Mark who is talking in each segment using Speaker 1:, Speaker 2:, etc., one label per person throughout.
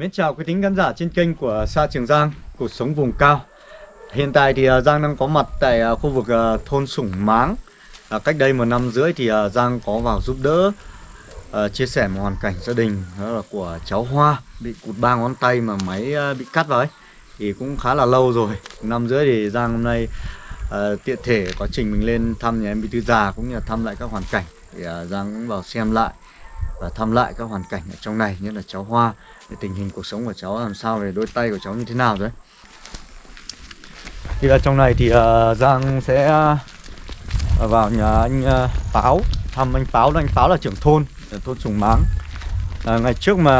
Speaker 1: Mến chào quý thính khán giả trên kênh của Sa Trường Giang, cuộc sống vùng cao. Hiện tại thì à, Giang đang có mặt tại à, khu vực à, thôn Sủng Máng. Cách đây một năm rưỡi thì Giang có vào giúp đỡ Chia sẻ một hoàn cảnh gia đình đó là của cháu Hoa Bị cụt ba ngón tay mà máy bị cắt vào ấy. Thì cũng khá là lâu rồi. Năm rưỡi thì Giang hôm nay tiện thể có trình mình lên thăm nhà em bị tư Già Cũng như là thăm lại các hoàn cảnh. Thì Giang cũng vào xem lại và thăm lại các hoàn cảnh ở trong này như là cháu Hoa để tình hình cuộc sống của cháu làm sao về đôi tay của cháu như thế nào rồi thì ở trong này thì uh, Giang sẽ uh, vào nhà anh ờ, uh, Pháo thăm anh pháo, anh pháo là trưởng thôn ở thôn Sùng Máng. Uh, ngày trước mà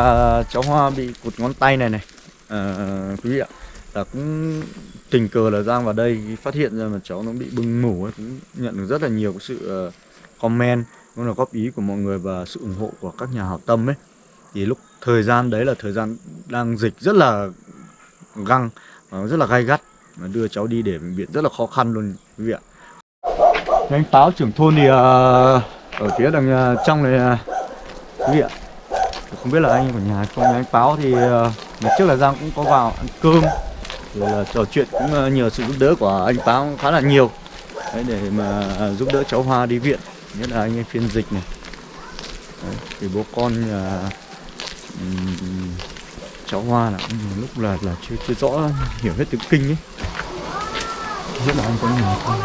Speaker 1: cháu Hoa bị cụt ngón tay này này uh, quý vị ạ là cũng tình cờ là Giang vào đây phát hiện ra mà cháu nó bị bưng mủ ấy, cũng nhận được rất là nhiều sự uh, comment cũng là góp ý của mọi người và sự ủng hộ của các nhà hảo tâm ấy. Thì lúc thời gian đấy là thời gian đang dịch rất là găng và rất là gai gắt. Mà đưa cháu đi để bệnh viện rất là khó khăn luôn quý vị ạ. Anh Táo trưởng thôn thì uh, ở phía đằng uh, trong này uh, quý vị ạ. Không biết là anh của nhà không anh Táo thì uh, ngày trước là Giang cũng có vào ăn cơm rồi là trò chuyện cũng uh, nhờ sự giúp đỡ của anh Táo khá là nhiều. Đấy, để mà uh, giúp đỡ cháu Hoa đi viện nhất là anh ấy phiên dịch này. Đấy, thì bố con cháu Hoa là lúc là là chưa chưa rõ hiểu hết tiếng kinh ấy. Nhất là anh có nhìn không?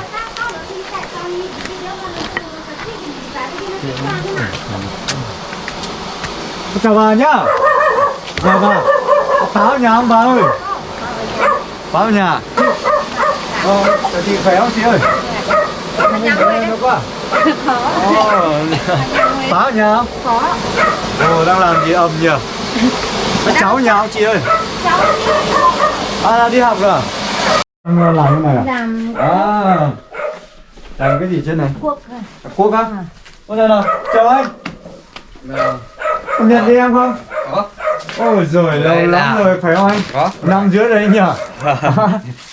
Speaker 1: Chào bà nhá. Chào bà. Báo nhà ông bà ơi. Báo nhà. Ờ chị khỏe không chị ơi? Nó quá Có nhà không?
Speaker 2: Có
Speaker 1: Ồ, đang làm gì ầm nhỉ? Cháu nhà không chị ơi?
Speaker 2: Cháu
Speaker 1: À, là đi học rồi à? Anh làm cái này à?
Speaker 2: làm
Speaker 1: À Làm cái gì trên này?
Speaker 2: cuốc
Speaker 1: Cuốc á? Ôi đây nào, chào anh Công nhận đi em không?
Speaker 3: Có
Speaker 1: Ôi giời, lâu
Speaker 3: Đây
Speaker 1: lắm rồi, phải không anh?
Speaker 3: Có
Speaker 1: Năm dưới đấy nhỉ?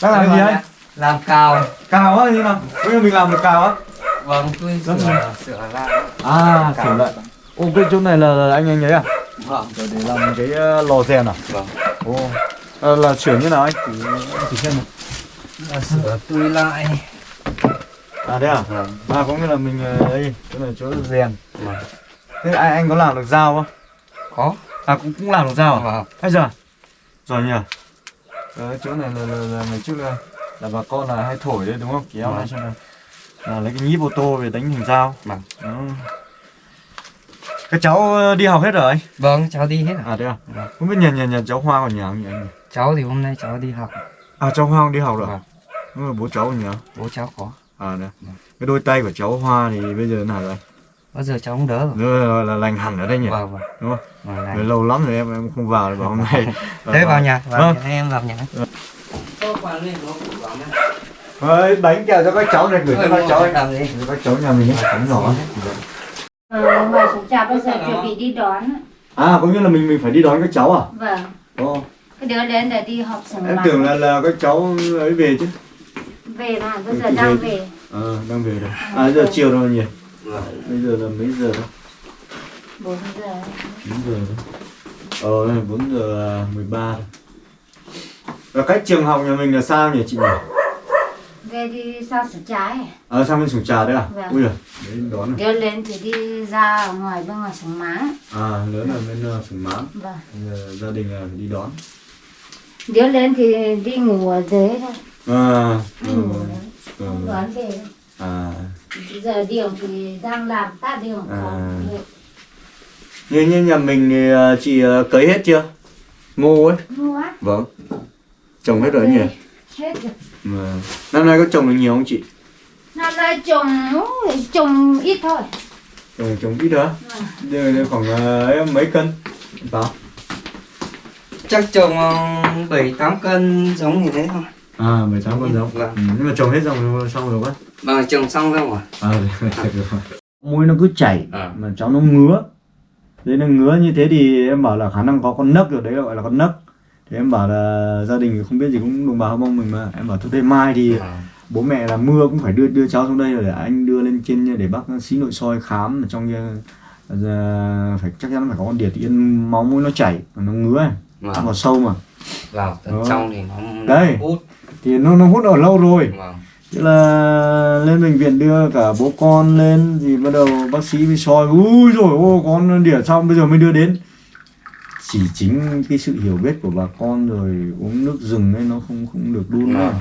Speaker 1: Đang làm gì anh?
Speaker 3: Làm cào
Speaker 1: Cào á, như nào? Bây giờ mình làm được cào á?
Speaker 3: Vâng, tôi sửa,
Speaker 1: là-
Speaker 3: sửa lại
Speaker 1: À, sửa lại Ô, cái chỗ này là, anh anh ấy à?
Speaker 3: Vâng
Speaker 1: Rồi để làm cái uh, lò rèn à?
Speaker 3: Vâng
Speaker 1: Ồ, à, là sửa như nào anh? Thì thì xem nào.
Speaker 3: là Sửa tôi lại
Speaker 1: À thế à?
Speaker 3: Vâng
Speaker 1: À có nghĩa là mình ờ, đây, chỗ này chỗ rèn.
Speaker 3: Vâng
Speaker 1: Thế anh anh có làm được dao không?
Speaker 3: Có
Speaker 1: À cũng cũng làm được dao à?
Speaker 3: Vâng
Speaker 1: Hay giờ? Rồi nhỉ. Ờ, chỗ này là, là, là ngày trước là là bà con là hay thổi đấy đúng không? Kéo
Speaker 3: Vâng.
Speaker 1: này cho là, là lấy cái nhíp ô tô về đánh thành dao.
Speaker 3: Vâng
Speaker 1: Đó. Các cháu ờ, đi học hết rồi anh?
Speaker 3: Vâng, cháu đi hết rồi
Speaker 1: À thế à?
Speaker 3: Vâng.
Speaker 1: Không biết nhà nhà nhà cháu Hoa còn nhà không nhỉ anh?
Speaker 3: Cháu thì hôm nay cháu đi học
Speaker 1: À cháu Hoa đi học rồi.
Speaker 3: Vâng
Speaker 1: Đúng rồi bố cháu ở nhà.
Speaker 3: Bố cháu có
Speaker 1: À đấy.
Speaker 3: Vâng.
Speaker 1: Cái đôi tay của cháu Hoa thì bây giờ thế nào rồi?
Speaker 3: Bao giờ cháu cũng đỡ rồi
Speaker 1: Rồi là, là lành hẳn ở đây nhỉ?
Speaker 3: Vâng, vâng
Speaker 1: Đúng không?
Speaker 3: Vâng,
Speaker 1: Rồi lâu lắm rồi em em không vào vào hôm nay.
Speaker 3: Thế vào nhà, vào
Speaker 1: Vâng.
Speaker 3: nhà, em vào nhà
Speaker 1: Ơi, bánh kẹo cho các cháu này gửi cho các cháu ấy.
Speaker 3: làm gì?
Speaker 1: Cho các cháu nhà mình bánh nhỏ ấy.
Speaker 2: Ờ, trà bây giờ chuẩn bị đi đón
Speaker 1: À, có nghĩa là mình mình phải đi đón các cháu à?
Speaker 2: Vâng
Speaker 1: Ồ,
Speaker 2: Cái đứa đến để đi học sủng
Speaker 1: em tưởng là là các cháu ấy về chứ.
Speaker 2: Về mà bây
Speaker 1: Ừ,
Speaker 2: giờ đang
Speaker 1: về.
Speaker 2: về
Speaker 1: Ờ, đang về rồi. À, giờ chiều rồi nhỉ?
Speaker 3: Vâng
Speaker 1: Bây giờ là mấy giờ đó?
Speaker 2: 4 giờ
Speaker 1: 4 giờ rồi. Ờ, 4 giờ 13 rồi. Và cách trường học nhà mình là sao nhỉ chị nhỉ?
Speaker 2: Về đi sao sủng trà ấy
Speaker 1: Ờ, sang bên sủng trà đấy à?
Speaker 2: Vâng.
Speaker 1: Ui giời, đấy đón này.
Speaker 2: Đứa lên thì đi ra ở ngoài bên ngoài sủng máng
Speaker 1: À, lớn là bên uh, sủng máng.
Speaker 2: Vâng
Speaker 1: giờ gia đình phải đi đón.
Speaker 2: Đứa lên thì đi ngủ ở dưới thôi
Speaker 1: À,
Speaker 2: Đi
Speaker 1: ừ.
Speaker 2: ngủ đấy
Speaker 1: Ừ.
Speaker 2: Không đón về
Speaker 1: À,
Speaker 2: giờ điều thì đang làm tát điều
Speaker 1: À. như, như nhà mình thì ờ, chị ờ, cấy hết chưa? Ngô ấy.
Speaker 2: Mua á
Speaker 1: Vâng. Trồng hết rồi nhỉ?
Speaker 2: Hết rồi
Speaker 1: Mà năm nay có trồng được nhiều không chị?
Speaker 2: Năm nay trồng trồng ít thôi
Speaker 1: Trồng trồng ít đó.
Speaker 2: Vâng.
Speaker 1: Giờ giờ khoảng ờ, ấy, mấy cân? Bảo.
Speaker 3: Chắc trồng 7-8 cân giống như thế thôi
Speaker 1: À, 18 con giống.
Speaker 3: Vâng.
Speaker 1: Ừ, nhưng mà trồng hết xong xong rồi quá.
Speaker 3: Vâng, trồng xong rồi
Speaker 1: À, được rồi. Mũi nó cứ chảy
Speaker 3: À.
Speaker 1: mà cháu nó ngứa. Đấy nó ngứa như thế thì em bảo là khả năng có con nấc rồi đấy gọi là con nấc. Thì em bảo là gia đình không biết gì cũng đồng bào Hơ Mông mình mà. Em bảo thôi thế mai thì bố mẹ là mưa cũng phải đưa đưa cháu xuống đây để anh đưa lên trên để bác sĩ nội soi khám ở trong kia. Ờ, phải chắc chắn phải có con điệt yên máu mũi nó chảy nó ngứa này.
Speaker 3: Vâng.
Speaker 1: vào sâu mà.
Speaker 3: Vào tận
Speaker 1: Đó.
Speaker 3: trong thì nó
Speaker 1: Đây.
Speaker 3: hút.
Speaker 1: Thì nó nó hút ở lâu rồi.
Speaker 3: Vâng
Speaker 1: Thế là lên bệnh viện đưa cả bố con lên thì bắt đầu bác sĩ mới soi. Ui rồi ô con đỉa xong bây giờ mới đưa đến chỉ chính cái sự hiểu biết của bà con rồi uống nước rừng ấy nó không không được đun nữa
Speaker 3: Vâng.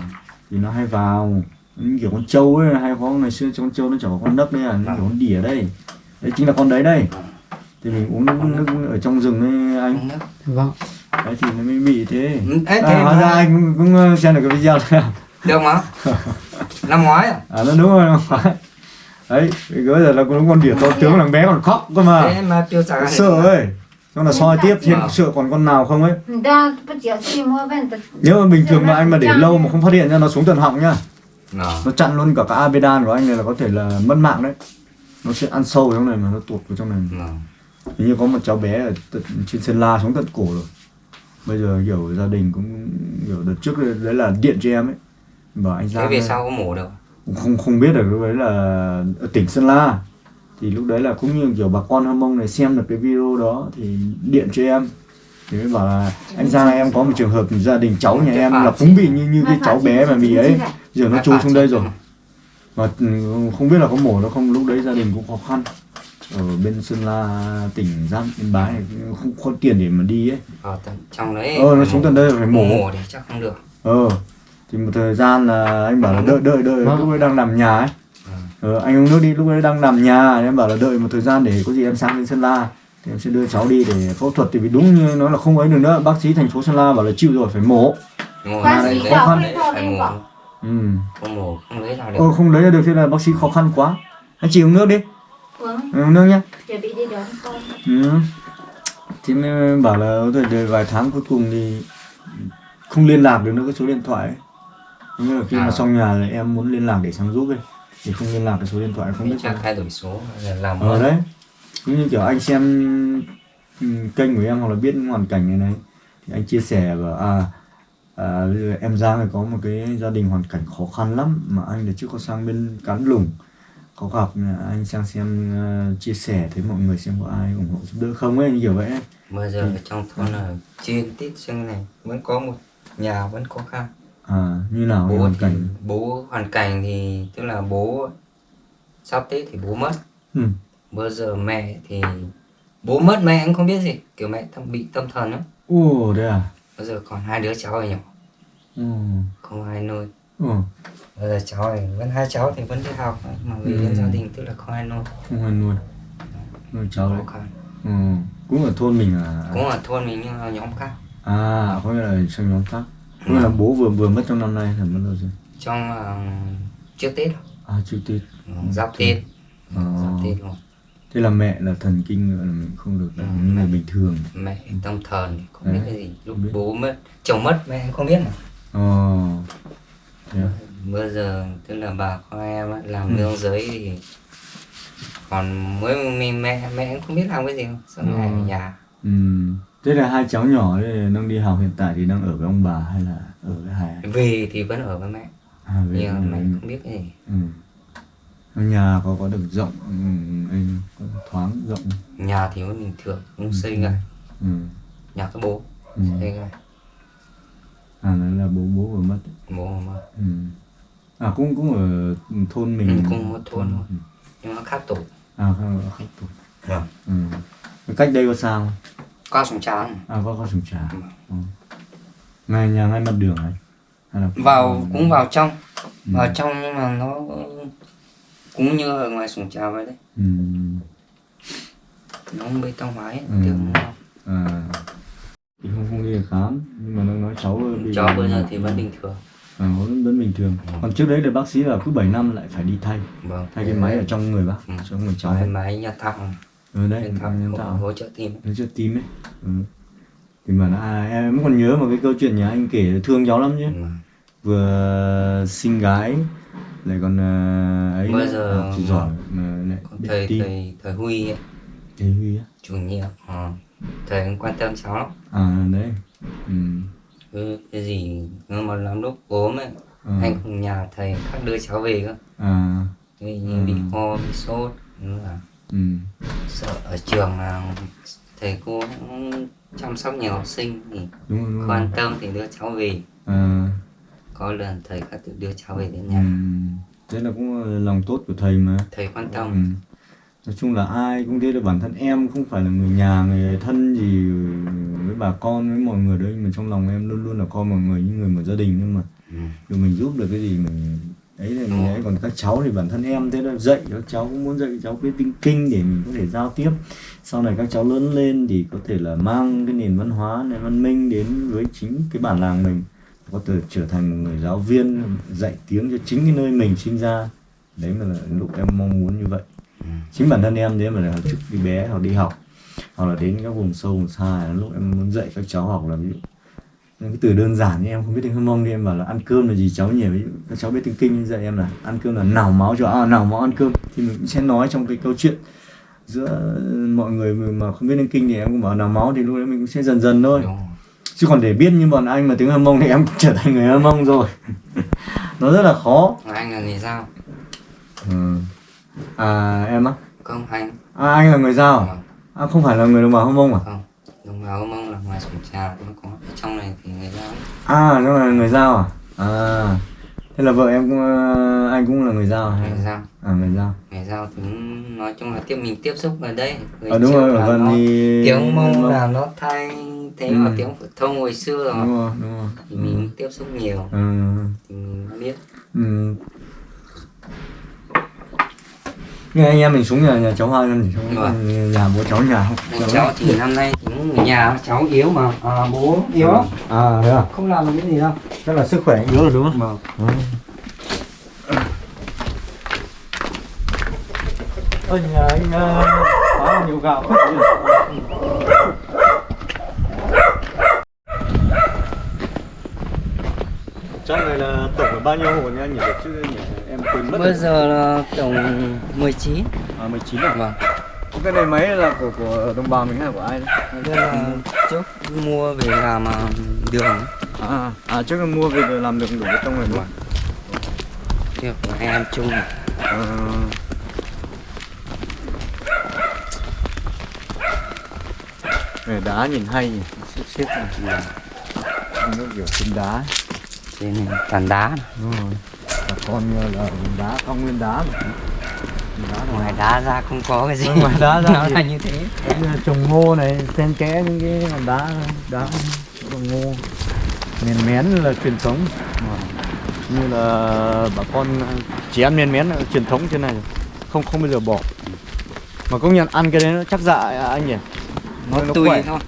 Speaker 1: thì nó hay vào. Như kiểu con trâu ấy hay có ngày xưa con trâu nó có con đất đấy à nó kiểu con đỉa đây. Đấy chính là con đấy đây. Thì mình uống nước, nước ở trong rừng ấy anh.
Speaker 2: Vâng.
Speaker 1: đấy thì nó mới bị thế.
Speaker 3: Ừ, Ê,
Speaker 1: à,
Speaker 3: thế
Speaker 1: hóa
Speaker 3: mà-
Speaker 1: ra anh cũng, cũng xem được cái video này à?
Speaker 3: được mà. Năm ngoái à?
Speaker 1: À nó đúng rồi nó phải đấy bây giờ là con con đỉa to tướng thằng bé còn khóc cơ mà.
Speaker 3: Thế mà
Speaker 1: sợ ấy xong là soi tiếp
Speaker 3: Vâng.
Speaker 1: sợ còn con nào không ấy? Nếu mà bình thường mà anh mà để lâu mà không phát hiện ra nó xuống tận họng nhá
Speaker 3: Vâng.
Speaker 1: nó chặn luôn cả cái amidan của anh này là có thể là mất mạng đấy. Nó sẽ ăn sâu trong này mà nó tuột vào trong này.
Speaker 3: Vâng.
Speaker 1: hình như có một cháu bé ở tận, trên sơn la xuống tận cổ rồi. Bây giờ kiểu gia đình cũng kiểu đợt trước đấy, là điện cho em ấy. Bảo anh
Speaker 3: thế
Speaker 1: ra
Speaker 3: về sau có mổ được?
Speaker 1: Cũng không không biết được lúc đấy là ở tỉnh Sơn La thì lúc đấy là cũng như kiểu bà con Hâm Mông này xem được cái video đó thì điện cho em. Thì mới bảo là anh Giang ơi, em có một trường hợp gia đình cháu nhà em là cũng bị như như cái cháu bé mà bị ấy. Giờ nó chui xuống đây rồi. Và ừ, không biết là có mổ nó không lúc đấy gia đình cũng khó khăn. Ở bên Sơn La tỉnh Giang Yên Bái này không có tiền để mà đi ấy.
Speaker 3: Ở tận trong đấy.
Speaker 1: Ờ nó xuống tận đây phải mổ.
Speaker 3: Mổ thì chắc không được.
Speaker 1: Ờ thì một thời gian là anh bảo là đợi đợi đợi lúc ấy đang nằm nhà ấy ờ, anh uống nước đi lúc ấy đang nằm nhà em bảo là đợi một thời gian để có gì em sang bên sơn la thì em sẽ đưa cháu đi để phẫu thuật thì vì đúng như nói là không ấy được nữa bác sĩ thành phố sơn la bảo là chịu rồi phải mổ
Speaker 2: Bác sĩ
Speaker 1: khó khăn.
Speaker 3: đấy, phải mổ
Speaker 1: ừ
Speaker 3: không mổ không lấy ra được
Speaker 1: ờ không lấy ra được thế là bác sĩ khó khăn quá anh chị uống nước đi
Speaker 2: Uống,
Speaker 1: Ừ, uống nước nhá
Speaker 2: chuẩn bị đi đón con.
Speaker 1: ừ. thì mới bảo là đợi vài tháng cuối cùng thì không liên lạc được nữa cái số điện thoại ấy. Nghĩa là khi mà
Speaker 3: À.
Speaker 1: xong nhà là em muốn liên lạc để sang giúp ấy thì không liên lạc cái số điện thoại không biết
Speaker 3: chắc thay đổi số là làm
Speaker 1: ở đấy. Cũng như kiểu anh xem ừ, kênh của em hoặc là biết hoàn cảnh này này thì anh chia sẻ bảo à, à em Giang này có một cái gia đình hoàn cảnh khó khăn lắm mà anh là trước có sang bên cán lùng. Có gặp anh sang xem ờ, chia sẻ thấy mọi người xem có ai ủng hộ giúp đỡ không? Ấy như kiểu vậy
Speaker 3: bây giờ ở trong thôn là trên tít xương này vẫn có một nhà vẫn khó khăn
Speaker 1: à như nào
Speaker 3: bố
Speaker 1: hoàn
Speaker 3: thì,
Speaker 1: cảnh
Speaker 3: bố hoàn cảnh thì tức là bố sắp tết thì bố mất
Speaker 1: ừ.
Speaker 3: bây giờ mẹ thì bố mất mẹ cũng không biết gì kiểu mẹ tâm bị tâm thần á
Speaker 1: ồ đấy à
Speaker 3: bây giờ còn hai đứa cháu ở nhỏ
Speaker 1: ừ.
Speaker 3: không ai nuôi
Speaker 1: ừ.
Speaker 3: bây giờ cháu này vẫn hai cháu thì vẫn đi học mà đến
Speaker 1: Ừ.
Speaker 3: gia đình tức là không ai nuôi
Speaker 1: không ai nuôi nuôi cháu đấy ừ. cũng ở thôn mình à
Speaker 3: cũng ở thôn mình nhưng mà nhóm khác
Speaker 1: À, có nghĩa là trong nhóm khác. Nghĩa là bố vừa vừa mất trong năm nay là mất lâu rồi.
Speaker 3: trong uh, trước tết
Speaker 1: À, chưa Tết.
Speaker 3: giáp tết
Speaker 1: Ờ.
Speaker 3: giáp tết luôn
Speaker 1: Thế là mẹ là thần kinh là mình không được là
Speaker 3: Ừ,
Speaker 1: như người
Speaker 3: mẹ.
Speaker 1: bình thường.
Speaker 3: mẹ tâm thần không biết cái gì lúc
Speaker 1: không biết.
Speaker 3: bố mất chồng mất mẹ không biết mà
Speaker 1: Ờ. Thế à?
Speaker 3: bây giờ tức là bà con em làm
Speaker 1: Ừ.
Speaker 3: nương giấy thì còn mới mình mẹ mẹ cũng không biết làm cái gì suốt ngày ở
Speaker 1: Ừ.
Speaker 3: nhà
Speaker 1: Ừ. Thế là hai cháu nhỏ ấy đang đi học hiện tại thì đang ở với ông bà hay là ở với hai
Speaker 3: về thì vẫn ở với mẹ
Speaker 1: À, với
Speaker 3: nhưng mà mẹ không biết cái gì
Speaker 1: Ừ. Ở nhà có có được rộng ừ, anh có thoáng rộng.
Speaker 3: nhà thì vẫn bình thường không
Speaker 1: Ừ.
Speaker 3: xây ngay
Speaker 1: Ừ.
Speaker 3: nhà các bố
Speaker 1: Ừ.
Speaker 3: xây ngay
Speaker 1: À nó là bố bố vừa mất.
Speaker 3: bố mà
Speaker 1: Ừ. À cũng cũng ở thôn mình.
Speaker 3: Ừ, cùng một thôn thôi.
Speaker 1: Ừ.
Speaker 3: nhưng nó khác tổ
Speaker 1: À không, không tục.
Speaker 3: Vâng.
Speaker 1: Ừ. Cách đây có sao không?
Speaker 3: Qua sông trắng
Speaker 1: À có có sùng trà.
Speaker 3: Ừ.
Speaker 1: Ừ. Ngay nhà ngay mặt đường ấy. Hay là
Speaker 3: vào cũng vào trong
Speaker 1: Ừ.
Speaker 3: vào trong nhưng mà nó cũng như ở ngoài sông trà vậy đấy
Speaker 1: Ừ.
Speaker 3: nó không bê tông hóa ấy,
Speaker 1: Ừ.
Speaker 3: tưởng nó
Speaker 1: À. Thì không không đi khám nhưng mà nó nói cháu bị
Speaker 3: cho bây giờ thì vẫn bình thường
Speaker 1: à, vẫn, vẫn bình thường. Còn trước đấy là bác sĩ là cứ 7 năm lại phải đi thay
Speaker 3: vâng
Speaker 1: thay cái máy ở trong người bác,
Speaker 3: Ừ.
Speaker 1: trong người cháu.
Speaker 3: cái máy nhà thằng
Speaker 1: Ừ đấy,
Speaker 3: nhân hỗ,
Speaker 1: tạo.
Speaker 3: hỗ trợ tim
Speaker 1: Nó chưa tim ấy. Ừ. Thì mà à, em còn nhớ một cái câu chuyện nhà anh kể thương cháu lắm chứ.
Speaker 3: Ừ.
Speaker 1: vừa sinh gái lại còn ờ, ấy
Speaker 3: Bây giờ
Speaker 1: học giỏi mà lại
Speaker 3: thầy
Speaker 1: tin
Speaker 3: thầy thầy Huy ấy,
Speaker 1: thầy Huy á
Speaker 3: chủ nhiệm ờ, thầy cũng quan tâm cháu lắm
Speaker 1: à đấy ừ.
Speaker 3: cứ cái gì nhưng mà lắm lúc ốm ấy
Speaker 1: Ờ.
Speaker 3: anh cùng nhà thầy khác đưa cháu về cơ
Speaker 1: à
Speaker 3: Vì như bị
Speaker 1: Ừ.
Speaker 3: ho bị sốt nữa là
Speaker 1: ừ.
Speaker 3: sợ ở trường là thầy cô cũng chăm sóc nhiều học sinh thì
Speaker 1: đúng rồi, đúng rồi.
Speaker 3: quan tâm thì đưa cháu về
Speaker 1: À,
Speaker 3: có lần thầy các tự đưa cháu về đến
Speaker 1: ừ.
Speaker 3: nhà
Speaker 1: thế là cũng là lòng tốt của thầy mà
Speaker 3: thầy quan
Speaker 1: Ừ.
Speaker 3: tâm
Speaker 1: nói chung là ai cũng thế được bản thân em không phải là người nhà người thân gì với bà con với mọi người đấy nhưng mà trong lòng em luôn luôn là coi mọi người như người một gia đình nhưng mà
Speaker 3: ừ.
Speaker 1: mình giúp được cái gì mình ấy là mình ấy còn các cháu thì bản thân em thế là dạy các cháu cũng muốn dạy các cháu biết tiếng kinh để mình có thể giao tiếp. Sau này các cháu lớn lên thì có thể là mang cái nền văn hóa nền văn minh đến với chính cái bản làng mình. Có thể trở thành một người giáo viên dạy tiếng cho chính cái nơi mình sinh ra. Đấy mà là lúc em mong muốn như vậy. Chính bản thân em đấy mà là trước khi bé hoặc đi học hoặc là đến các vùng sâu vùng xa lúc em muốn dạy các cháu học là ví dụ cái từ đơn giản như em không biết tiếng Hmong mông thì em bảo là ăn cơm là gì cháu nhỉ? Các cháu biết tiếng kinh dạy em là ăn cơm là nào máu cho à, nào máu ăn cơm. Thì mình cũng sẽ nói trong cái câu chuyện giữa mọi người mà không biết tiếng kinh thì em cũng bảo nào máu thì lúc đấy mình cũng sẽ dần dần thôi. Chứ còn để biết như bọn anh mà tiếng Hmong mông thì em cũng trở thành người Hmong mông rồi. Nó rất là khó.
Speaker 3: Anh là người giao.
Speaker 1: Ừ. à em á?
Speaker 3: Không anh.
Speaker 1: À, anh là người giao à?
Speaker 3: Vâng.
Speaker 1: à không phải là người đồng bào Hmong mông à?
Speaker 3: Không đồng bào mông là ngoài sủng trà cũng có. Trong này thì người giao
Speaker 1: à nó là người giao à? À thế là vợ em cũng ờ, anh cũng là người giao hay
Speaker 3: người giao.
Speaker 1: À người giao.
Speaker 3: Người giao thì nói chung là tiếp mình tiếp xúc ở đây. Người
Speaker 1: à, đúng rồi ở gần
Speaker 3: nó-
Speaker 1: thì
Speaker 3: tiếng mông là nó thay thế
Speaker 1: Ừ.
Speaker 3: tiếng phổ thông hồi xưa rồi.
Speaker 1: Đúng rồi đúng rồi.
Speaker 3: Thì mình tiếp xúc nhiều.
Speaker 1: Ừ.
Speaker 3: thì mình biết.
Speaker 1: Ừ. Nghe anh em mình xuống nhà nhà cháu Hoa em thì xuống
Speaker 3: Vâng.
Speaker 1: nhà bố cháu nhà không?
Speaker 3: Nhà cháu thì năm nay cũng nhà cháu yếu mà à, bố yếu lắm
Speaker 1: À thế à?
Speaker 3: không làm được cái gì đâu
Speaker 1: Chắc là sức khỏe yếu rồi đúng không?
Speaker 3: vâng
Speaker 1: Ôi nhà anh uh, phá nhiều gạo? Chắc này là tổng là bao nhiêu hộ nha anh nhỉ? Chứ nhỉ? Quên mất
Speaker 3: bây giờ là tổng 19
Speaker 1: À 19 à?
Speaker 3: vâng
Speaker 1: Cái này máy là của của đồng bào mình hay của ai đấy?
Speaker 3: đây là trước mua về làm à, đường
Speaker 1: À, à trước em mua về làm được đủ rồi đúng không?
Speaker 3: việc của anh em chung
Speaker 1: Ờ. Này đá nhìn hay nhỉ, xếp xếp này. Nó kiểu chân đá,
Speaker 3: trên này toàn đá
Speaker 1: đúng rồi. Bà con là vùng đá, không nguyên đá mà. Đá
Speaker 3: ngoài đá ra không có cái gì
Speaker 1: ngoài đá ra
Speaker 3: nó là như thế
Speaker 1: là trồng ngô này, xen kẽ những cái đá, đá trồng ngô. Miền mén là truyền thống. Như là bà con chỉ ăn miền mén là truyền thống trên này. Không không bao giờ bỏ. Mà công nhận ăn cái đấy nó chắc dạ à, anh nhỉ?
Speaker 3: nó
Speaker 1: nó
Speaker 3: tùy
Speaker 1: khỏe.
Speaker 3: thôi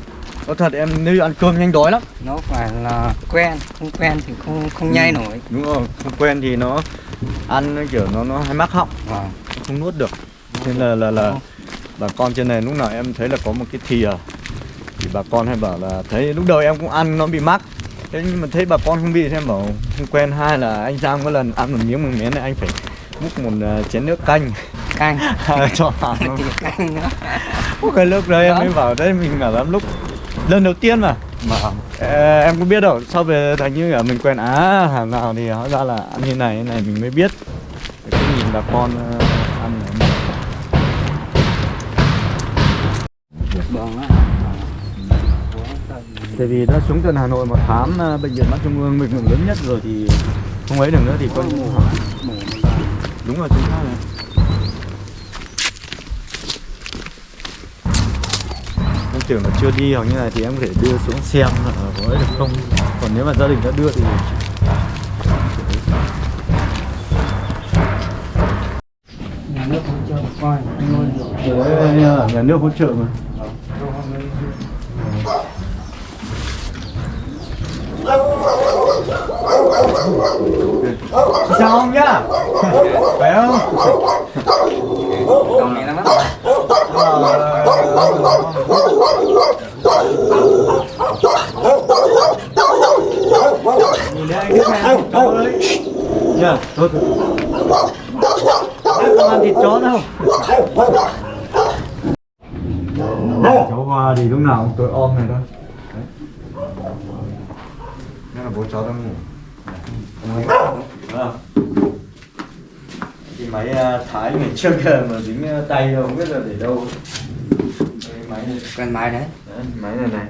Speaker 1: Có thật em nếu ăn cơm nhanh đói lắm.
Speaker 3: nó phải là quen không quen thì không không nhai nổi.
Speaker 1: Đúng rồi, không quen thì nó ăn kiểu nó nó hay mắc họng,
Speaker 3: vâng.
Speaker 1: Không nuốt được. Nên là là là bà con trên này lúc nào em thấy là có một cái thìa thì bà con hay bảo là thấy lúc đầu em cũng ăn nó bị mắc. Thế nhưng mà thấy bà con không bị thì em bảo không quen. Hai là anh Giang có lần ăn một miếng mừng miến này anh phải múc một à, chén nước canh.
Speaker 3: Canh.
Speaker 1: Cho vào
Speaker 3: canh nữa.
Speaker 1: Cái lúc đấy em mới bảo đấy mình bảo lắm lúc lần đầu tiên mà. Mà. Ờ, em cũng biết đâu sau về thành như là mình quen á hàng nào thì hóa ra là ăn như này như này mình mới biết. Cái nhìn bà con ờ, ăn này. tại vì đã xuống tận Hà Nội mà khám ờ, bệnh viện mắt trung ương mình lớn nhất rồi thì không ấy được nữa thì con đúng rồi chính xác này tưởng là chưa đi hoặc như này thì em có thể đưa xuống xem là có ấy được không. Còn nếu mà gia đình đã đưa thì
Speaker 3: nhà nước hỗ trợ coi
Speaker 1: nhà nước hỗ trợ mà. Chào ông nhá. Khỏe không?
Speaker 3: còn này nó mất
Speaker 1: Nhìn đây anh chó đấy Nhá, thôi thôi. Không ăn thịt chó đâu? Cháu Hoa thì lúc nào cũng tối om này thôi. Đấy. Đây là bố cháu đang ngủ. Vâng. Cái máy à, thái ngày trước kìa mà dính à, tay đâu không biết là để đâu. Đây, máy này.
Speaker 3: Cái máy đấy.
Speaker 1: Đấy, máy này này.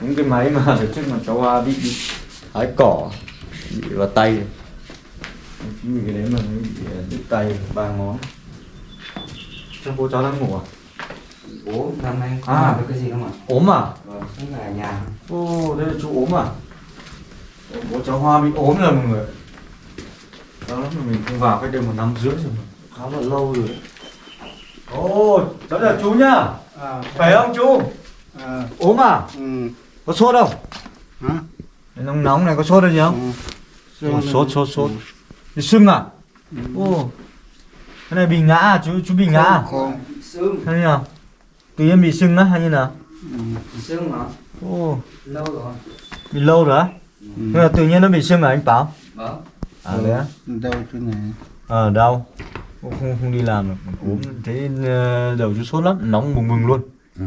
Speaker 1: Những cái máy mà trước mà cháu Hoa bị bị hái cỏ bị vào tay. Chính vì cái đấy mà nó bị ờ, đứt tay ba ngón. Chắc bố cháu đang ngủ à?
Speaker 3: Bố năm nay. Không
Speaker 1: À.
Speaker 3: làm cái gì không ạ
Speaker 1: ốm à?
Speaker 3: Vâng ở nhà.
Speaker 1: Ô đây là chú ốm à? Bố cháu Hoa bị ốm rồi mọi người đó mà mình không vào cái đêm một năm rưỡi rồi khá là lâu rồi đấy. Ô cháu chào chú nhá.
Speaker 4: À,
Speaker 1: khỏe không chú?
Speaker 4: à,
Speaker 1: ốm à?
Speaker 4: Ừ,
Speaker 1: có sốt không?
Speaker 4: Hả?
Speaker 1: nóng nóng này có sốt gì không?
Speaker 4: Ừ.
Speaker 1: Sốt sốt sốt bị sưng à ô cái này bị ngã à chú chú bị ngã à
Speaker 4: Không,
Speaker 3: sưng
Speaker 1: hay nào tự nhiên bị sưng á hay như nào
Speaker 4: ừ,
Speaker 3: sưng mà
Speaker 1: ô
Speaker 3: lâu rồi
Speaker 1: bị lâu rồi á
Speaker 4: ừ.
Speaker 1: nhưng mà tự nhiên nó bị sưng à anh bảo
Speaker 3: vâng
Speaker 1: à đấy á
Speaker 4: Đâu chỗ này?
Speaker 1: ờ đau Ô, không không đi làm được ốm ờ, đầu chú sốt lắm nóng bừng bừng luôn
Speaker 4: Ừ.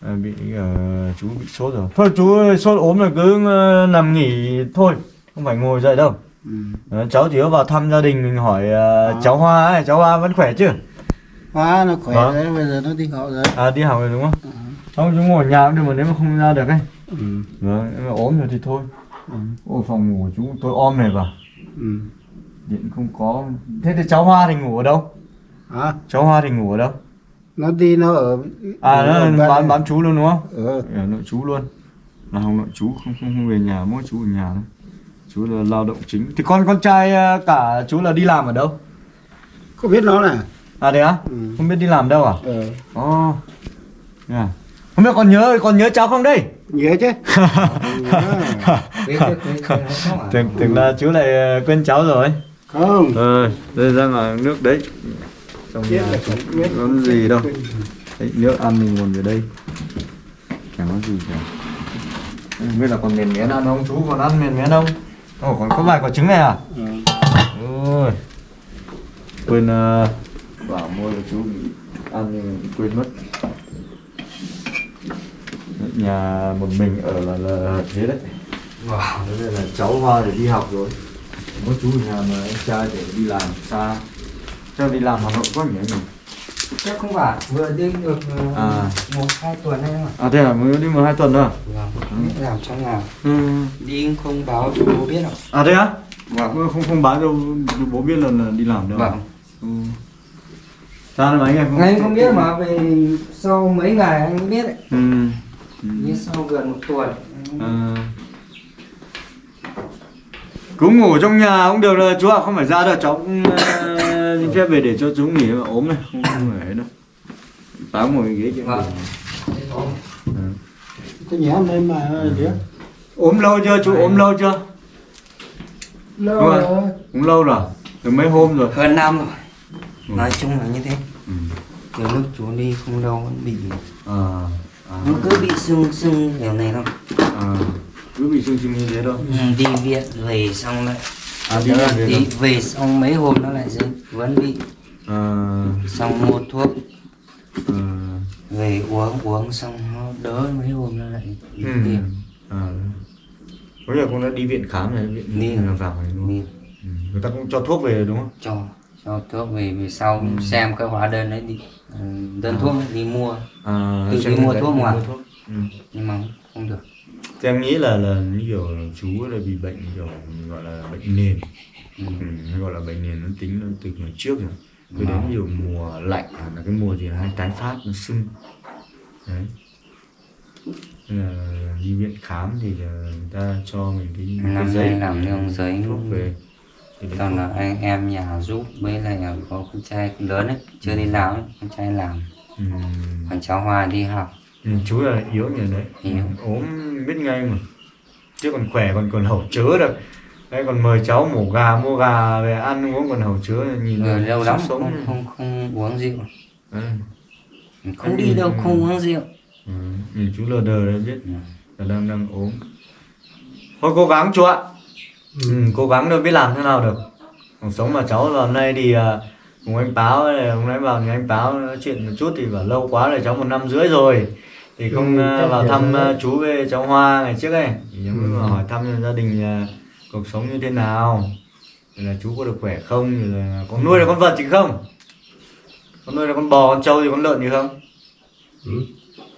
Speaker 1: à, bị ờ, chú bị sốt rồi thôi chú ơi, sốt ốm là cứ nằm nghỉ thôi không phải ngồi dậy đâu
Speaker 4: Ừ.
Speaker 1: Ờ, cháu chỉ có vào thăm gia đình mình hỏi
Speaker 4: À.
Speaker 1: cháu Hoa ấy, cháu Hoa vẫn khỏe chứ?
Speaker 4: Hoa nó khỏe
Speaker 1: Vâng.
Speaker 4: đấy, bây giờ nó đi học rồi.
Speaker 1: À đi học rồi đúng không?
Speaker 4: Ừ.
Speaker 1: Không chú ngồi nhà cũng được mà nếu mà không ra được ấy.
Speaker 4: Ừ.
Speaker 1: Vâng, nếu mà ốm rồi thì thôi.
Speaker 4: Ừ.
Speaker 1: Ôi phòng ngủ của chú tôi om này vào,
Speaker 4: Ừ.
Speaker 1: điện không có. Thế thì cháu Hoa thì ngủ ở đâu?
Speaker 4: Hả?
Speaker 1: Cháu Hoa thì ngủ ở đâu?
Speaker 4: Nó đi nó ở
Speaker 1: À nó
Speaker 4: bên
Speaker 1: bán bán chú luôn đúng không?
Speaker 4: Ờ.
Speaker 1: Ở nội chú luôn. Là không nội chú không không, không về nhà, mỗi chú ở nhà thôi. Chú là lao động chính. Thì con con trai ờ, cả chú là đi làm ở đâu?
Speaker 4: Có biết nó nè.
Speaker 1: À đấy á?
Speaker 4: Ừ.
Speaker 1: Không biết đi làm đâu à?
Speaker 4: Ờ.
Speaker 1: Ồ. Yeah. Không biết còn nhớ còn nhớ cháu không đây?
Speaker 4: Nhớ chứ.
Speaker 3: không
Speaker 1: Tưởng tưởng là chú lại ờ, quên cháu rồi.
Speaker 4: Không.
Speaker 1: Ờ, đây ra ngoài nước đấy. Trong nhà
Speaker 4: là
Speaker 1: không
Speaker 4: không biết.
Speaker 1: có gì đâu. Đấy, nước ăn mình nguồn về đây. Chẳng có gì cả. Không biết là còn miền miến ăn không? Chú còn ăn miền miến không? Ồ, còn có vài quả trứng này à?
Speaker 4: Ừ.
Speaker 1: Ôi. Quên uh, bảo mua cho chú bị ăn nhưng mà quên mất. Nhà một mình ở là, là thế đấy.
Speaker 3: wow
Speaker 1: Thế là cháu Hoa để đi học rồi Có chú ở nhà mà anh trai để đi làm xa Chắc đi làm Hà Nội có nhỉ nhỉ?
Speaker 3: Chắc không phải vừa đi được ờ,
Speaker 1: À.
Speaker 3: một hai tuần đấy mà
Speaker 1: À thế à, mới đi một hai tuần thôi à?
Speaker 3: vâng biết làm trong nào
Speaker 1: Ừ.
Speaker 3: đi không báo cho bố biết đâu
Speaker 1: À thế á? Vâng. Không không báo cho bố biết là, là đi làm đâu
Speaker 3: vâng
Speaker 1: ừ. Sao mà anh em không
Speaker 3: anh không biết mà về sau mấy ngày anh mới biết đấy
Speaker 1: Ừ. ừ.
Speaker 3: như sau gần một tuần
Speaker 1: À. Cứ ngủ trong nhà cũng được rồi chú ạ, không phải ra đâu cháu cũng xin phép về để cho chú nghỉ mà. Ốm này, không, không phải đâu. Báo ngồi ghế chứ.
Speaker 3: Vâng.
Speaker 4: Tôi nhớ lên mà đứa.
Speaker 1: ốm lâu chưa chú? Ốm lâu chưa?
Speaker 4: Lâu
Speaker 1: Đúng rồi.
Speaker 4: rồi.
Speaker 1: cũng lâu rồi. Từ mấy hôm rồi?
Speaker 3: Hơn năm rồi.
Speaker 1: Ừ.
Speaker 3: nói chung là như thế.
Speaker 1: Ừ.
Speaker 3: từ lúc chú đi không đâu vẫn bị
Speaker 1: à, à,
Speaker 3: nó cứ bị sưng sưng kiểu này thôi.
Speaker 1: À, cứ bị sưng sưng như thế thôi.
Speaker 3: Ừ, đi viện về xong lại
Speaker 1: à, về
Speaker 3: xong mấy hôm nó lại dưng vẫn bị
Speaker 1: à,
Speaker 3: xong mua thuốc
Speaker 1: à,
Speaker 3: về uống uống xong nó đỡ mấy hôm nó lại đi
Speaker 1: ừ.
Speaker 3: viện
Speaker 1: à. bây giờ cũng đã đi viện khám này viện
Speaker 3: Đi.
Speaker 1: là vào này đúng không? ừ. người ta cũng cho thuốc về đúng không
Speaker 3: cho cho thuốc về về sau
Speaker 1: Ừ.
Speaker 3: xem cái hóa đơn đấy đi ừ, đơn thuốc ấy, đi mua
Speaker 1: à,
Speaker 3: Tự đi mua thuốc ngoài.
Speaker 1: mua thuốc. Ừ.
Speaker 3: nhưng mà không được
Speaker 1: Thì em nghĩ là là kiểu chú là bị bệnh kiểu gọi là bệnh nền.
Speaker 3: Ừ.
Speaker 1: ừ, gọi là bệnh nền nó tính nó từ ngày trước rồi. Cứ đến nhiều mùa lạnh là cái mùa gì là hay tái phát nó sưng. Đấy. Là đi viện khám thì là người ta cho mình cái, cái
Speaker 3: năm
Speaker 1: giấy
Speaker 3: nay làm nương giấy
Speaker 1: thuốc về.
Speaker 3: toàn là anh em nhà giúp với lại có con trai lớn ấy chưa đi làm ấy con trai làm.
Speaker 1: Ừ,
Speaker 3: còn cháu Hoa đi học
Speaker 1: ừ, chú là yếu như đấy.
Speaker 3: Yếu.
Speaker 1: ốm biết ngay mà. Chứ còn khỏe còn còn hậu chứa được đấy còn mời cháu mổ gà mua gà về ăn uống còn hậu chứa nhìn
Speaker 3: rồi
Speaker 1: là
Speaker 3: lâu lắm
Speaker 1: sống.
Speaker 3: không, không không uống rượu.
Speaker 1: Đấy.
Speaker 3: không đi đâu không uống rượu.
Speaker 1: Ừ, nhìn chú lờ đờ đấy biết.
Speaker 3: Ừ.
Speaker 1: là đang đang ốm. Thôi cố gắng chú ạ. Ừ, cố gắng được biết làm thế nào được. Cuộc sống mà cháu hôm nay thì à, cùng anh báo hôm nay vào thì anh báo nói chuyện một chút thì bảo lâu quá rồi cháu một năm rưỡi rồi thì không
Speaker 4: Ừ,
Speaker 1: à,
Speaker 4: chắc
Speaker 1: vào
Speaker 4: là
Speaker 1: thăm
Speaker 4: thế.
Speaker 1: à, chú với cháu Hoa ngày trước ấy. Thì cháu mới
Speaker 4: Ừ.
Speaker 1: hỏi thăm gia đình à, cuộc sống như thế nào. Rồi là chú có được khỏe không? Rồi là có nuôi được con vật gì không? Có nuôi được con bò con trâu gì con lợn gì không?
Speaker 4: Ừ.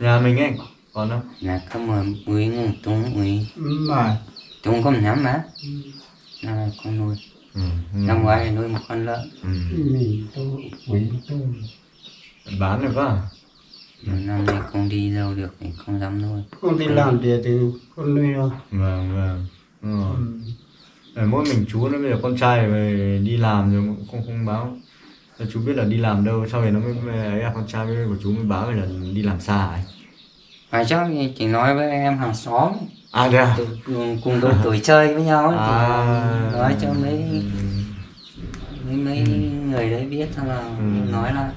Speaker 1: nhà mình ấy còn không
Speaker 3: là có mà uy ngủ tung uy
Speaker 4: Mà
Speaker 3: tung có nhắm má nay con nuôi.
Speaker 1: Ừ.
Speaker 3: năm ngoái nuôi một con lợn.
Speaker 1: Ừ.
Speaker 4: quý tôi
Speaker 1: bán được
Speaker 3: mà năm nay không đi đâu được thì không dám nuôi
Speaker 4: Con đi làm thì thì con nuôi thôi
Speaker 1: vâng vâng ừ.
Speaker 4: Ừ.
Speaker 1: Ờ, mỗi mình chú nó bây giờ con trai về đi làm rồi cũng không không báo chú biết là đi làm đâu sau này nó mới, ấy à, con trai với của chú mới báo về là đi làm xa ấy
Speaker 3: phải chắc thì chỉ nói với em hàng xóm
Speaker 1: à thế à
Speaker 3: cùng, cùng đôi tuổi chơi với nhau ấy,
Speaker 1: à
Speaker 3: thì nói cho mấy
Speaker 1: ừ.
Speaker 3: mấy mấy người đấy biết xong là
Speaker 1: Ừ.
Speaker 3: nói là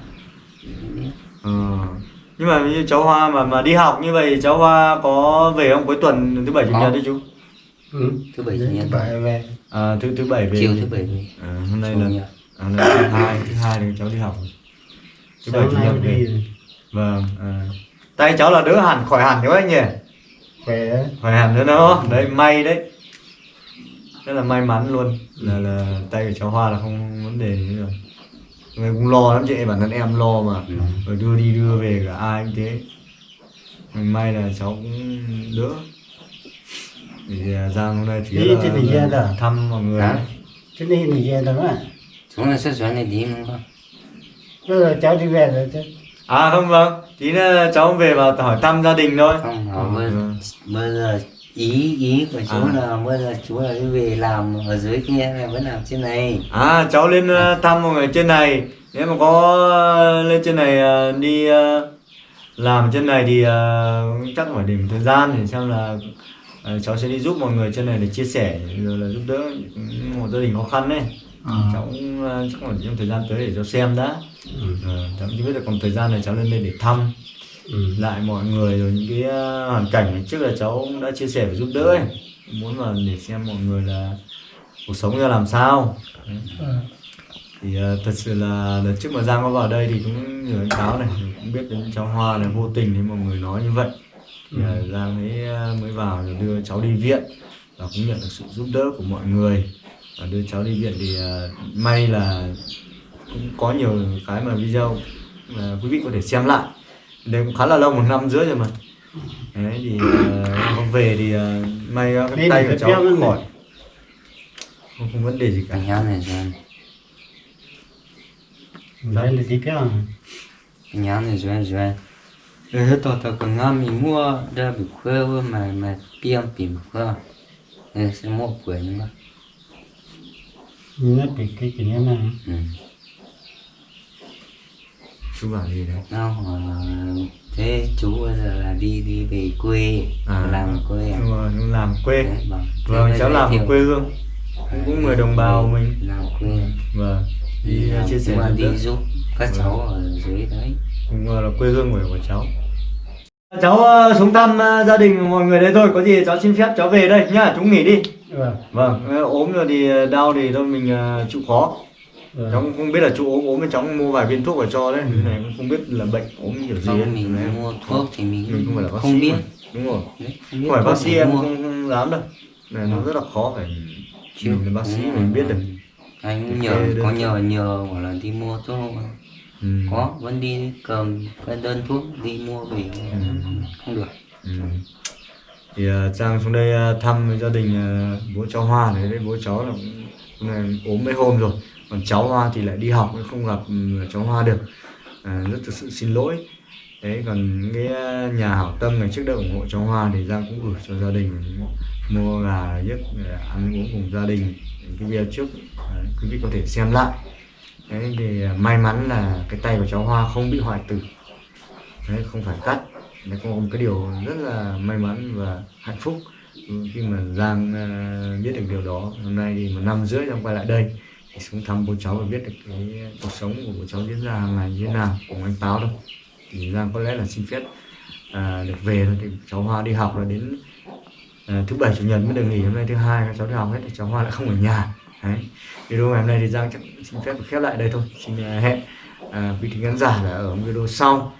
Speaker 3: biết.
Speaker 1: Ờ. nhưng mà như cháu Hoa mà mà đi học như vậy cháu Hoa có về không? Cuối tuần thứ bảy chủ nhật đi chú.
Speaker 4: Ừ.
Speaker 3: thứ bảy chủ nhật.
Speaker 4: Bảy về.
Speaker 1: À, thứ thứ bảy về.
Speaker 3: Chiều thứ bảy về.
Speaker 1: À, hôm nay là à, là thứ hai thứ hai thì cháu đi học. Thứ bảy chủ
Speaker 4: nay
Speaker 1: nhật
Speaker 4: đi
Speaker 1: về.
Speaker 4: rồi.
Speaker 1: vâng à. tay cháu là đỡ hẳn khỏi hẳn đấy anh nhỉ?
Speaker 4: Khỏe. Đấy.
Speaker 1: khỏi hẳn nữa đó đấy may đấy. Rất là may mắn luôn. Là là tay của cháu Hoa là không vấn đề gì rồi Người cũng lo lắm chị bản thân em lo mà.
Speaker 3: Ừ.
Speaker 1: rồi đưa đi đưa về cả ai cũng thế. Mình may là cháu cũng đỡ. Thì à, Giang hôm nay chỉ
Speaker 4: Đi trên Bình Yên à?
Speaker 1: thăm mọi người.
Speaker 3: Hả?
Speaker 4: Thế nên thì về đó mà
Speaker 3: xuống là xuất xuống này đi đúng không
Speaker 4: bây giờ cháu đi về rồi chứ.
Speaker 1: À không vâng. Tí nữa cháu về vào hỏi thăm gia đình thôi.
Speaker 3: Không họ
Speaker 1: Ừ,
Speaker 3: bây, bây giờ ý ý của chú
Speaker 1: À.
Speaker 3: là bây giờ chú là đi về làm ở dưới kia hay vẫn làm trên này
Speaker 1: à cháu lên ờ, thăm mọi người trên này nếu mà có ờ, lên trên này ờ, đi làm trên này thì chắc phải để một thời gian để xem là cháu sẽ đi giúp mọi người trên này để chia sẻ rồi là giúp đỡ một gia đình khó khăn đấy
Speaker 4: à.
Speaker 1: cháu cũng chắc là trong thời gian tới để cháu xem đã
Speaker 4: ừ.
Speaker 1: Ờ, cháu chưa biết là còn thời gian này cháu lên đây để thăm
Speaker 4: Ừ.
Speaker 1: lại mọi người rồi những cái ờ, hoàn cảnh trước là cháu cũng đã chia sẻ và giúp đỡ ấy muốn là để xem mọi người là cuộc sống ra làm sao Đấy.
Speaker 4: Ừ.
Speaker 1: thì ờ, thật sự là đợt trước mà Giang có vào đây thì cũng nhờ anh cáo này cũng biết đến cháu Hoa này vô tình thì mọi người nói như vậy thì ờ, Giang mới mới vào rồi đưa cháu đi viện và cũng nhận được sự giúp đỡ của mọi người và đưa cháu đi viện thì may là cũng có nhiều cái mà video mà quý vị có thể xem lại đây cũng khá là lâu một năm rưỡi rồi mà. Đấy thì uh, về thì ờ, may ờ, cái tay của cháu
Speaker 4: cái
Speaker 1: khỏi. Không, không vấn đề gì cả.
Speaker 3: Anh nhớ này rồi.
Speaker 4: Đây là gì
Speaker 3: anh nhớ này rồi rồi. Rồi hết tao tao còn ngon mình mua ra bị khuya mà mà tiêm bị khuya nên sẽ mua nhưng mà
Speaker 4: nó bị cái cái này
Speaker 3: ừ.
Speaker 1: Chú bảo gì đấy?
Speaker 3: Hỏi là thế chú bây giờ là đi đi về quê
Speaker 1: À.
Speaker 3: làm ở quê à?
Speaker 1: rồi, làm quê.
Speaker 3: Đấy, vâng
Speaker 1: vâng cháu làm ở quê hương. Cũng, cũng người đồng bào mình.
Speaker 3: làm quê.
Speaker 1: Vâng đi
Speaker 3: làm,
Speaker 1: chia sẻ giúp
Speaker 3: đi giúp các cháu ở dưới đấy.
Speaker 1: Cũng là quê hương của, của cháu. Cháu ờ, xuống thăm gia đình mọi người đấy thôi. Có gì cháu xin phép cháu về đây nhá. Chú nghỉ đi.
Speaker 4: Vâng.
Speaker 1: Vâng ốm rồi thì đau thì thôi mình chịu khó cháu
Speaker 4: vâng
Speaker 1: cũng không biết là chú ốm ốm cháu mua vài viên thuốc vào cho đấy cái này cũng không biết là bệnh ốm kiểu gì ấy.
Speaker 3: không mình
Speaker 1: Đấy.
Speaker 3: mua thuốc thì mình,
Speaker 1: mình không phải là bác
Speaker 3: không
Speaker 1: sĩ
Speaker 3: biết.
Speaker 1: mà. đúng rồi.
Speaker 3: Đấy, không
Speaker 1: không phải bác sĩ em
Speaker 3: mua.
Speaker 1: không, không dám đâu. Này nó rất là khó phải
Speaker 3: Chứ
Speaker 1: mình là bác sĩ mình biết được.
Speaker 3: Anh nhờ có nhờ nhờ bảo là đi mua thuốc
Speaker 1: ừ.
Speaker 3: có vẫn đi cầm cái đơn thuốc đi mua về.
Speaker 1: Ừ.
Speaker 3: không được.
Speaker 1: Ừ. thì uh, Trang xuống đây ờ, thăm gia đình ờ, bố cháu Hoa này. Đấy bố cháu là cũng cũng là ốm mấy hôm rồi còn cháu Hoa thì lại đi học không gặp ừ, cháu Hoa được. À, rất thực sự xin lỗi. Đấy còn cái à, nhà hảo tâm ngày trước đây ủng hộ cháu Hoa thì Giang cũng gửi cho gia đình mua gà giết à, ăn uống cùng gia đình cái video trước. Đấy, quý vị có thể xem lại. Đấy thì may mắn là cái tay của cháu Hoa không bị hoại tử. Đấy không phải cắt. Đấy có một cái điều rất là may mắn và hạnh phúc. Khi mà Giang biết được điều đó hôm nay thì một năm rưỡi Giang quay lại đây thì xuống thăm bố cháu và biết được cái cuộc sống của bố cháu diễn ra hàng ngày như thế nào cùng anh Táo đâu thì Giang có lẽ là xin phép à, được về thôi. Thì cháu Hoa đi học là đến à, thứ bảy chủ nhật mới được nghỉ. Hôm nay thứ hai các cháu đi học hết thì cháu Hoa lại không ở nhà. Đấy. Video ngày hôm nay thì Giang chắc xin phép được khép lại đây thôi. Xin à, hẹn à, quý thính khán giả là ở video sau.